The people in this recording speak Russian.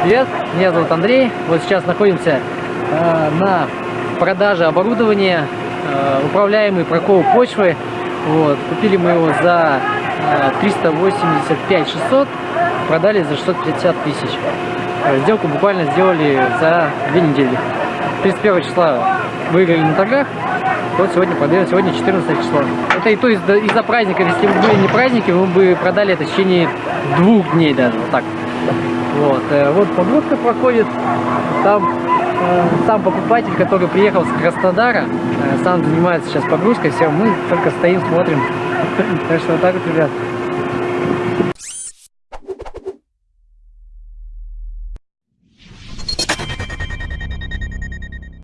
Привет, меня зовут Андрей. Вот сейчас находимся э, на продаже оборудования, э, управляемый прокол почвы. Вот, купили мы его за э, 385 600, продали за 650 тысяч. Э, сделку буквально сделали за две недели. 31 числа выиграли на торгах, вот сегодня продаем, сегодня 14 число. Это и то из-за из праздников, если бы были не праздники, мы бы продали это в течение двух дней даже, вот так. Вот, э, вот погрузка проходит, там э, сам покупатель, который приехал с Краснодара, э, сам занимается сейчас погрузкой, все, мы только стоим, смотрим. Так что так вот, ребят.